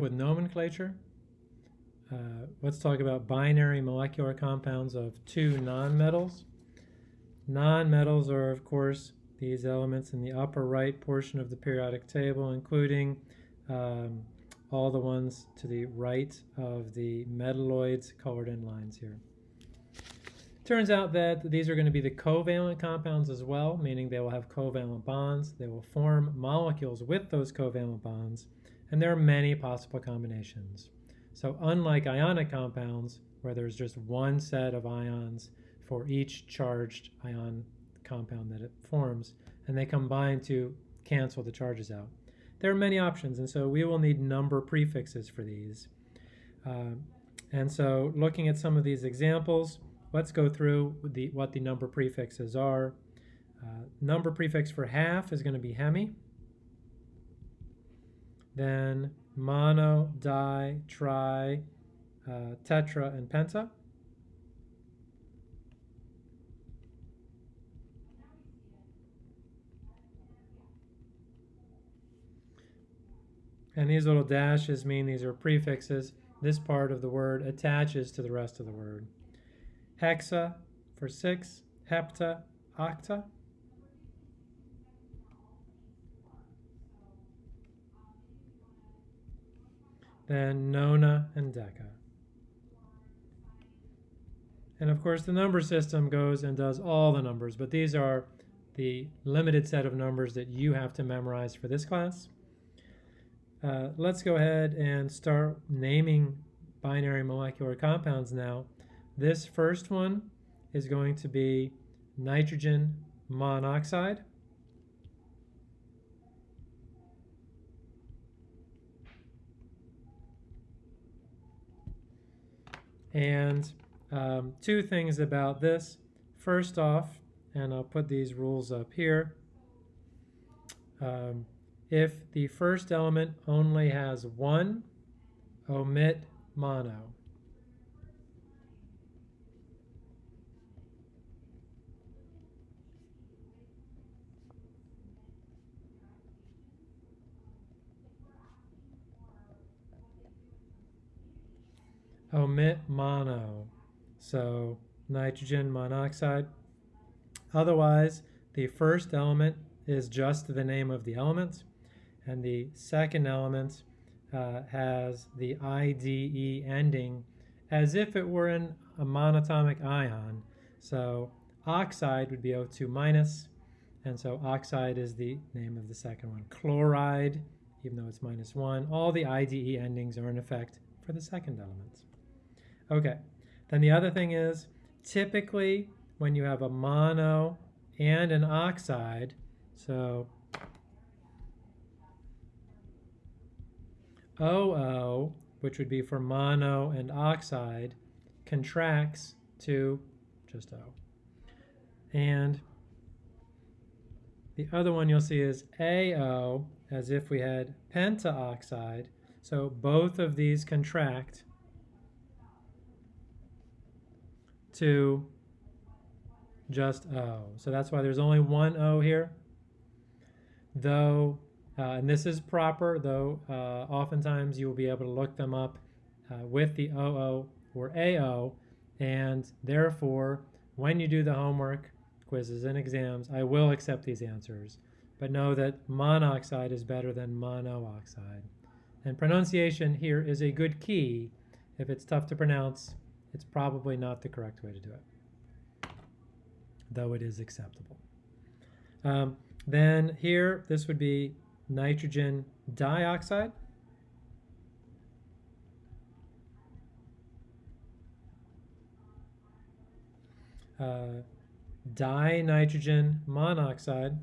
with nomenclature. Uh, let's talk about binary molecular compounds of two nonmetals. Nonmetals are, of course, these elements in the upper right portion of the periodic table, including um, all the ones to the right of the metalloids colored in lines here. Turns out that these are going to be the covalent compounds as well, meaning they will have covalent bonds. They will form molecules with those covalent bonds, and there are many possible combinations. So unlike ionic compounds, where there's just one set of ions for each charged ion compound that it forms, and they combine to cancel the charges out. There are many options, and so we will need number prefixes for these. Uh, and so looking at some of these examples, let's go through the, what the number prefixes are. Uh, number prefix for half is going to be hemi. Then mono, di, tri, uh, tetra, and penta. And these little dashes mean these are prefixes. This part of the word attaches to the rest of the word hexa for six, hepta, octa. Then nona and deca. And of course the number system goes and does all the numbers, but these are the limited set of numbers that you have to memorize for this class. Uh, let's go ahead and start naming binary molecular compounds now. This first one is going to be nitrogen monoxide. And um, two things about this. First off, and I'll put these rules up here, um, if the first element only has one, omit mono. Omit mono, so nitrogen monoxide. Otherwise, the first element is just the name of the element, and the second element uh, has the IDE ending as if it were in a monatomic ion. So oxide would be O2 minus, and so oxide is the name of the second one. Chloride, even though it's minus one, all the IDE endings are in effect for the second element. Okay, then the other thing is typically when you have a mono and an oxide, so OO, which would be for mono and oxide, contracts to just O. And the other one you'll see is AO, as if we had pentaoxide. So both of these contract to just O. So that's why there's only one O here. Though, uh, and this is proper, though uh, oftentimes you will be able to look them up uh, with the OO or AO, and therefore, when you do the homework, quizzes, and exams, I will accept these answers. But know that monoxide is better than monooxide. And pronunciation here is a good key. If it's tough to pronounce, it's probably not the correct way to do it, though it is acceptable. Um, then here, this would be nitrogen dioxide. Uh, dinitrogen monoxide.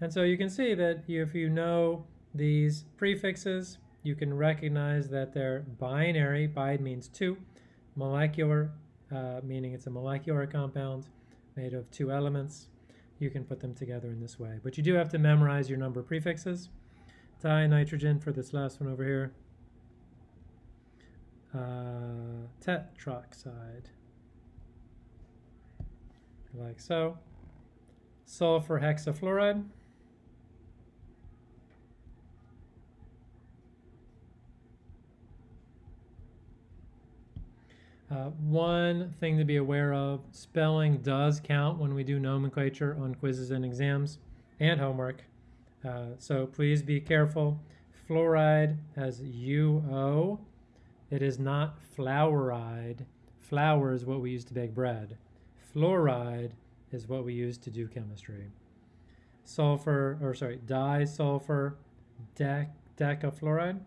And so you can see that if you know these prefixes, you can recognize that they're binary. Bi means two. Molecular, uh, meaning it's a molecular compound made of two elements. You can put them together in this way. But you do have to memorize your number prefixes. Dinitrogen for this last one over here. Uh, tetroxide, like so. sulfur hexafluoride. Uh, one thing to be aware of, spelling does count when we do nomenclature on quizzes and exams and homework. Uh, so please be careful. Fluoride has UO. It is not fluoride. Flour is what we use to bake bread. Fluoride is what we use to do chemistry. Sulfur, or sorry, disulfur dec decafluoride.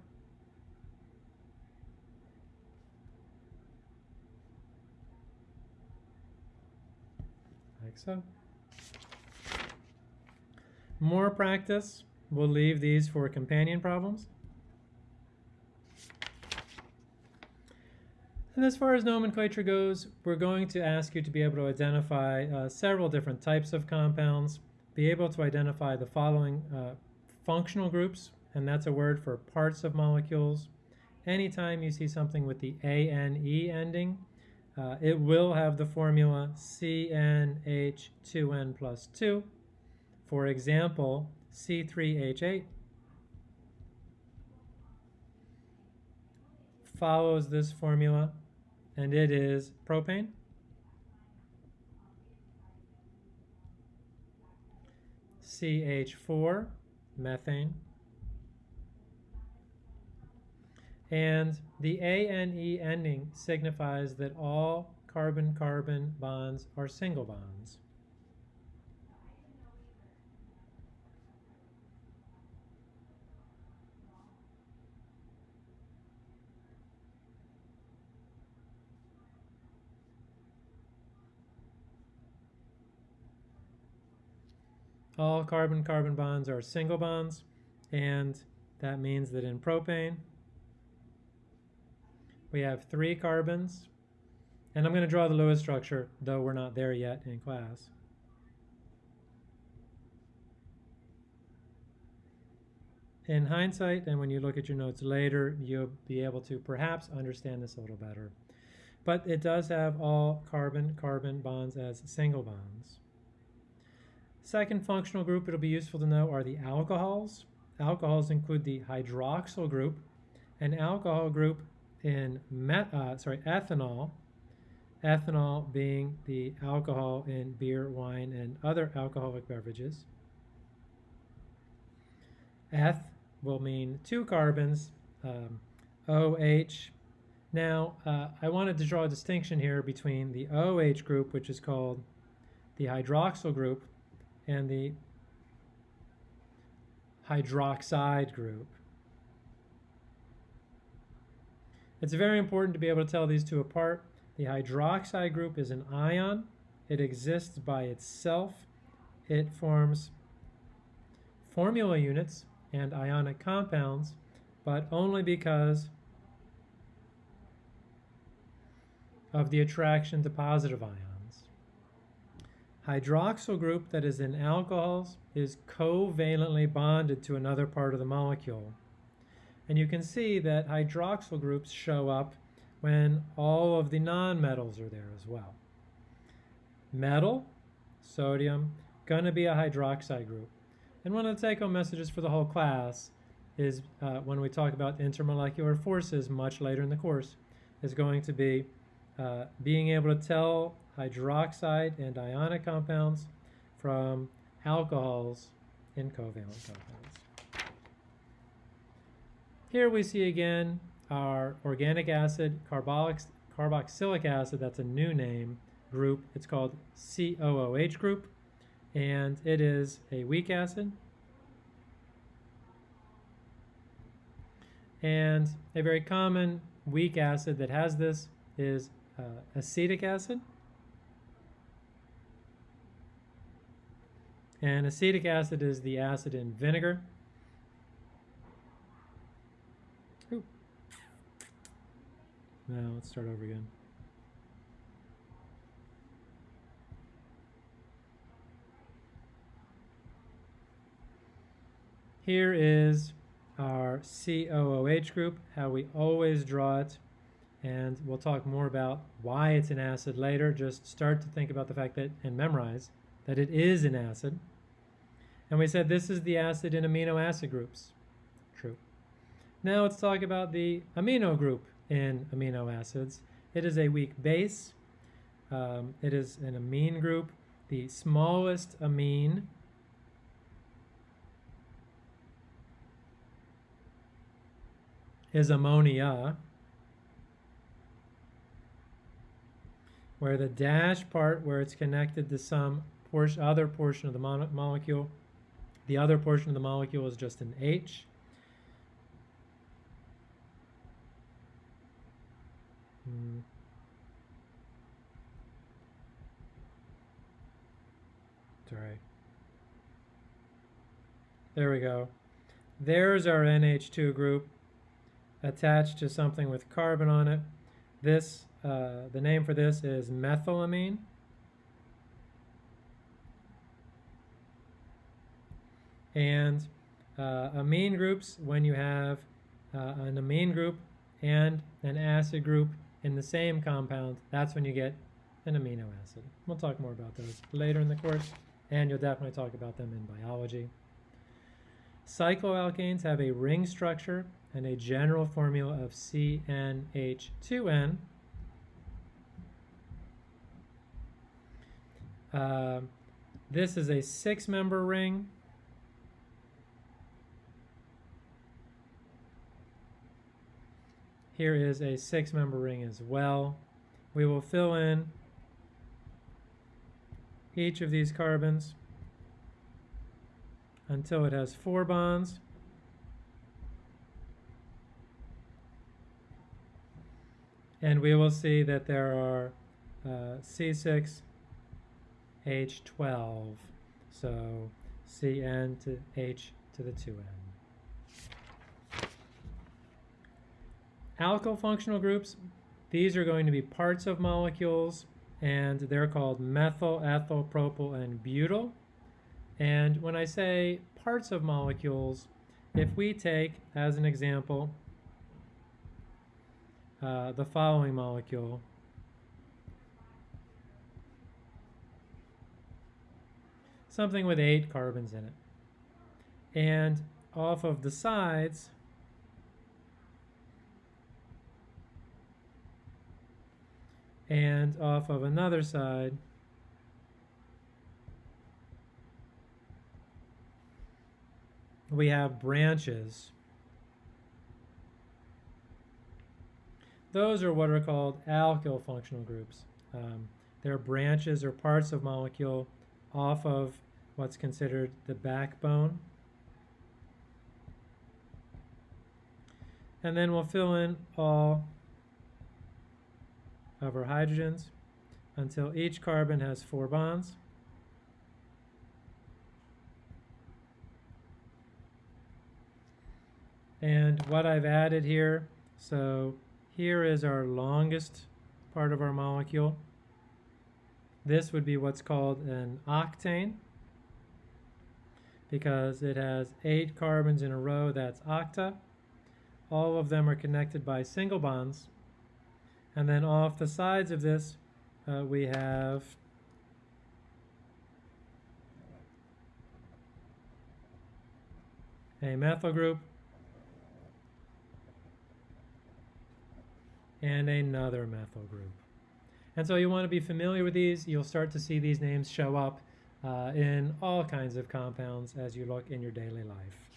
Like so. More practice. We'll leave these for companion problems. And as far as nomenclature goes, we're going to ask you to be able to identify uh, several different types of compounds, be able to identify the following uh, functional groups, and that's a word for parts of molecules. Anytime you see something with the ANE ending, uh, it will have the formula CnH2n plus 2. For example, C3H8 follows this formula and it is propane. CH4, methane. And the ANE ending signifies that all carbon-carbon bonds are single bonds. All carbon-carbon bonds are single bonds, and that means that in propane, we have three carbons, and I'm going to draw the Lewis structure, though we're not there yet in class. In hindsight, and when you look at your notes later, you'll be able to perhaps understand this a little better. But it does have all carbon-carbon bonds as single bonds. Second functional group it'll be useful to know are the alcohols. Alcohols include the hydroxyl group, an alcohol group in uh, sorry, ethanol, ethanol being the alcohol in beer, wine, and other alcoholic beverages. Eth will mean two carbons, um, OH. Now, uh, I wanted to draw a distinction here between the OH group, which is called the hydroxyl group, and the hydroxide group. It's very important to be able to tell these two apart. The hydroxide group is an ion. It exists by itself. It forms formula units and ionic compounds, but only because of the attraction to positive ions. Hydroxyl group that is in alcohols is covalently bonded to another part of the molecule. And you can see that hydroxyl groups show up when all of the nonmetals are there as well. Metal, sodium, going to be a hydroxide group. And one of the take-home messages for the whole class is uh, when we talk about intermolecular forces much later in the course, is going to be uh, being able to tell hydroxide and ionic compounds from alcohols in covalent compounds. Here we see again our organic acid, carboxylic acid, that's a new name, group. It's called COOH group, and it is a weak acid. And a very common weak acid that has this is uh, acetic acid. And acetic acid is the acid in vinegar. Now let's start over again. Here is our COOH group, how we always draw it, and we'll talk more about why it's an acid later. Just start to think about the fact that, and memorize, that it is an acid. And we said this is the acid in amino acid groups. True. Now let's talk about the amino group in amino acids. It is a weak base. Um, it is an amine group. The smallest amine is ammonia, where the dash part where it's connected to some portion, other portion of the mo molecule, the other portion of the molecule is just an H. Hmm. Sorry. There we go. There's our NH2 group attached to something with carbon on it. This, uh, the name for this is methylamine. And uh, amine groups, when you have uh, an amine group and an acid group in the same compound, that's when you get an amino acid. We'll talk more about those later in the course, and you'll definitely talk about them in biology. Cycloalkanes have a ring structure and a general formula of CnH2n. Uh, this is a six-member ring. Here is a six-member ring as well. We will fill in each of these carbons until it has four bonds. And we will see that there are uh, C6, H12. So Cn to H to the 2n. Alkyl functional groups, these are going to be parts of molecules and they're called methyl, ethyl, propyl, and butyl. And when I say parts of molecules, if we take, as an example, uh, the following molecule, something with eight carbons in it. And off of the sides, and off of another side, we have branches. Those are what are called alkyl functional groups. Um, they're branches or parts of molecule off of what's considered the backbone. And then we'll fill in all of our hydrogens until each carbon has four bonds. And what I've added here, so here is our longest part of our molecule. This would be what's called an octane because it has eight carbons in a row, that's octa. All of them are connected by single bonds. And then off the sides of this, uh, we have a methyl group and another methyl group. And so you want to be familiar with these. You'll start to see these names show up uh, in all kinds of compounds as you look in your daily life.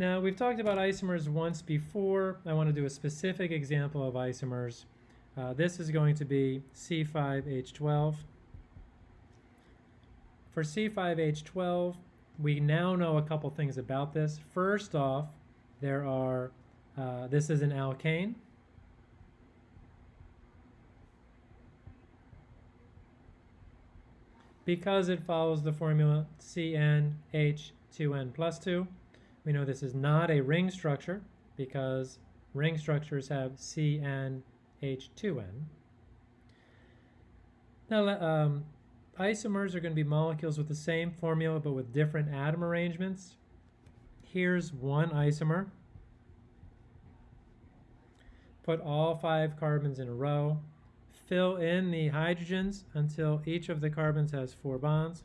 Now, we've talked about isomers once before. I want to do a specific example of isomers. Uh, this is going to be C5H12. For C5H12, we now know a couple things about this. First off, there are, uh, this is an alkane. Because it follows the formula CnH2n plus 2, we know this is not a ring structure because ring structures have CnH2n. Now, um, isomers are going to be molecules with the same formula but with different atom arrangements. Here's one isomer. Put all five carbons in a row. fill in the hydrogens until each of the carbons has four bonds.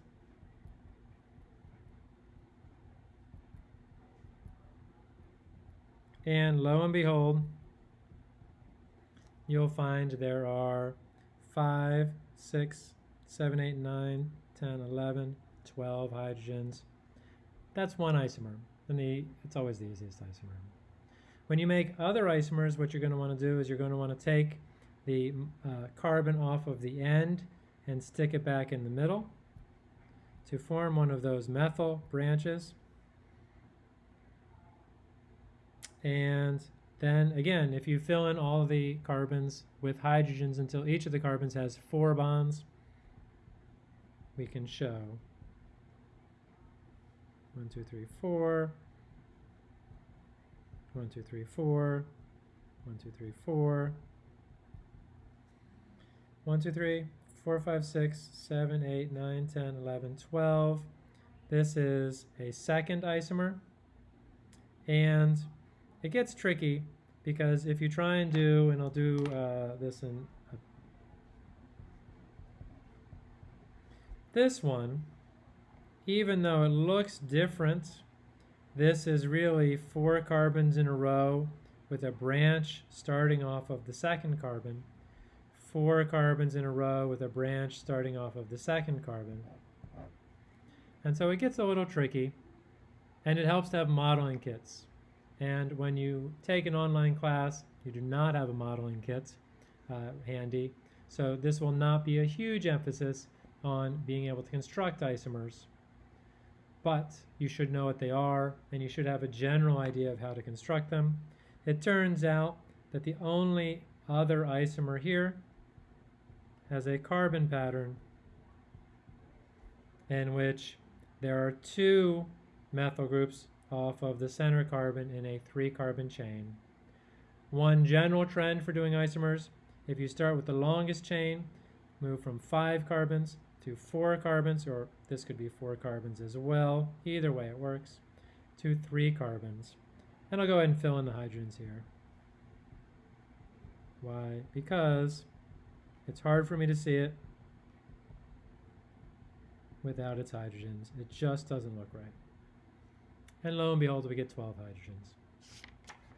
And lo and behold, you'll find there are 5, 6, 7, 8, 9, 10, 11, 12 hydrogens. That's one isomer. And the, it's always the easiest isomer. When you make other isomers, what you're going to want to do is you're going to want to take the uh, carbon off of the end and stick it back in the middle to form one of those methyl branches. And then again, if you fill in all the carbons with hydrogens until each of the carbons has four bonds, we can show one, two, three, four, one, two, three, four, one, two, three, four, one, two, three, four, five, six, seven, eight, nine, ten, eleven, twelve. This is a second isomer. And it gets tricky because if you try and do, and I'll do uh, this in this one, even though it looks different, this is really four carbons in a row with a branch starting off of the second carbon, four carbons in a row with a branch starting off of the second carbon. And so it gets a little tricky, and it helps to have modeling kits. And when you take an online class, you do not have a modeling kit uh, handy. So this will not be a huge emphasis on being able to construct isomers. But you should know what they are, and you should have a general idea of how to construct them. It turns out that the only other isomer here has a carbon pattern in which there are two methyl groups off of the center carbon in a three carbon chain. One general trend for doing isomers, if you start with the longest chain, move from five carbons to four carbons, or this could be four carbons as well, either way it works, to three carbons. And I'll go ahead and fill in the hydrogens here. Why? Because it's hard for me to see it without its hydrogens. It just doesn't look right. And lo and behold, we get 12 hydrogens.